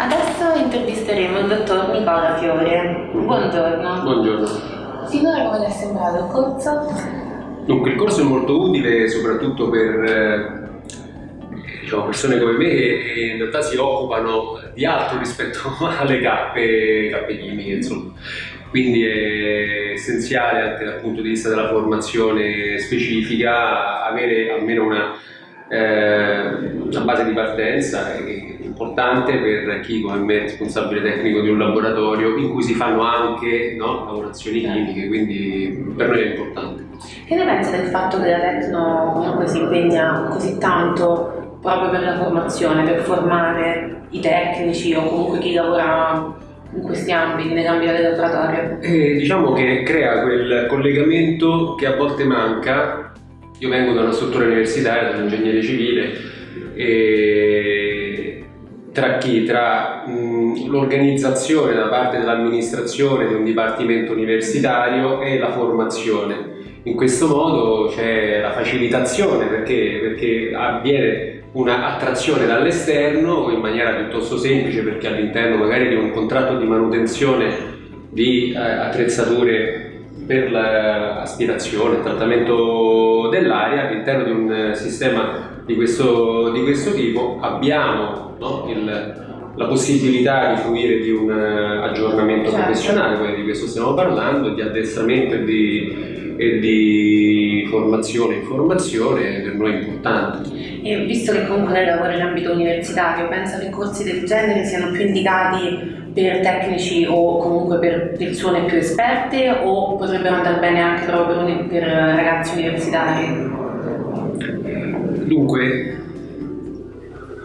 Adesso intervisteremo il dottor Nicola Fiore. Buongiorno. Buongiorno. Finora come le è sembrato il corso? Dunque, il corso è molto utile soprattutto per eh, diciamo, persone come me che in realtà si occupano di altro rispetto alle cappe, cappe chimiche, insomma. Quindi è essenziale anche dal punto di vista della formazione specifica avere almeno una, eh, una base di partenza importante per chi come me è responsabile tecnico di un laboratorio in cui si fanno anche no, lavorazioni certo. chimiche, quindi per noi è importante. Che ne pensa del fatto che la Tecno comunque si impegna così tanto proprio per la formazione, per formare i tecnici o comunque chi lavora in questi ambiti, nell'ambito del laboratorio? Eh, diciamo che crea quel collegamento che a volte manca. Io vengo da una struttura universitaria, da un ingegnere civile, e tra chi? Tra l'organizzazione da parte dell'amministrazione di un dipartimento universitario e la formazione. In questo modo c'è la facilitazione perché, perché avviene un'attrazione dall'esterno in maniera piuttosto semplice perché all'interno magari di un contratto di manutenzione di eh, attrezzature per l'aspirazione, il trattamento dell'aria all'interno di un sistema di questo, di questo tipo abbiamo no, il, la possibilità di fruire di un aggiornamento certo. professionale, poi di questo stiamo parlando, di addestramento e di, e di formazione e informazione per noi è importante. E visto che comunque lei lavora in ambito universitario, pensa che corsi del genere siano più indicati per tecnici o comunque per persone più esperte o potrebbero andare bene anche proprio per ragazzi universitari? Dunque,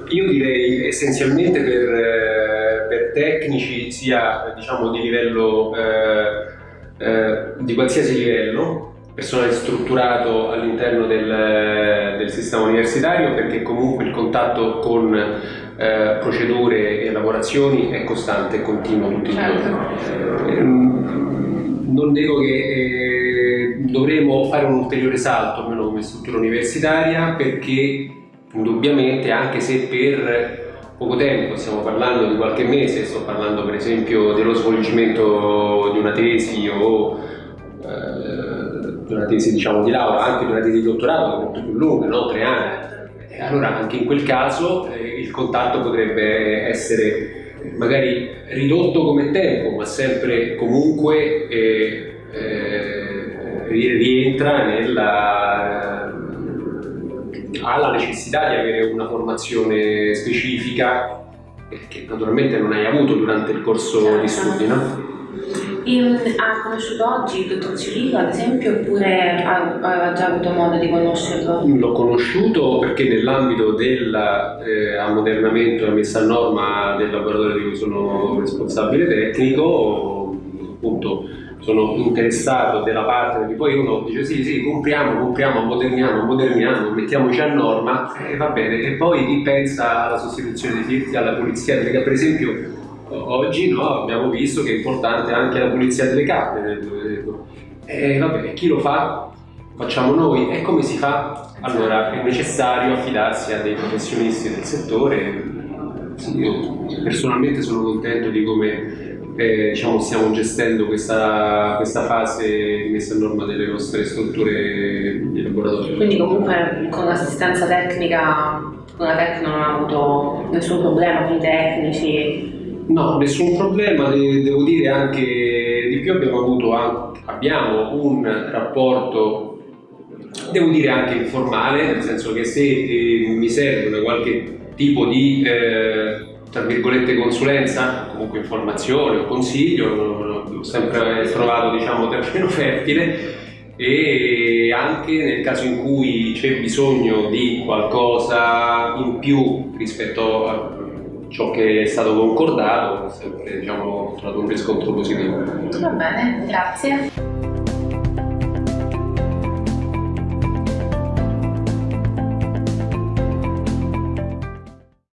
io direi essenzialmente per, per tecnici sia diciamo, di livello eh, eh, di qualsiasi livello personale strutturato all'interno del, del, sistema universitario perché comunque il contatto con eh, procedure e lavorazioni è costante e continuo tutti i giorni. Certo. Ehm, non nego che eh, dovremo fare un ulteriore salto, almeno come struttura universitaria, perché indubbiamente anche se per poco tempo, stiamo parlando di qualche mese, sto parlando per esempio dello svolgimento di una tesi o eh, di una tesi diciamo, di laurea, anche di una tesi di dottorato molto più lunga, no? tre anni. E allora anche in quel caso eh, il contatto potrebbe essere magari ridotto come tempo, ma sempre comunque eh, eh, rientra nella eh, ha la necessità di avere una formazione specifica che naturalmente non hai avuto durante il corso di studi, no? E, ha conosciuto oggi il dottor Cirillo, ad esempio, oppure aveva già avuto modo di conoscerlo? L'ho conosciuto perché nell'ambito dell'ammodernamento eh, e messa a norma del laboratorio di cui sono responsabile tecnico, appunto sono interessato della parte che poi uno dice sì sì compriamo, compriamo, moderniamo, moderniamo, mettiamoci a norma e va bene e poi pensa alla sostituzione dei filtri, alla pulizia, perché per esempio oggi no, abbiamo visto che è importante anche la pulizia delle cappe. E vabbè, chi lo fa? Facciamo noi. E come si fa? Allora è necessario affidarsi a dei professionisti del settore. Io personalmente sono contento di come eh, diciamo, stiamo gestendo questa, questa, fase di messa a norma delle nostre strutture di laboratorio. Quindi comunque con l'assistenza tecnica, con la tecnica non ha avuto nessun problema con i tecnici? No, nessun problema, devo dire anche di più abbiamo avuto anche, abbiamo un rapporto, devo dire anche informale, nel senso che se eh, mi serve qualche tipo di, eh, tra virgolette, consulenza, comunque informazione o consiglio, l'ho sempre trovato, diciamo, terreno fertile e anche nel caso in cui c'è bisogno di qualcosa in più rispetto a ciò che è stato concordato, sempre diciamo, trovato un riscontro positivo. Va bene, grazie.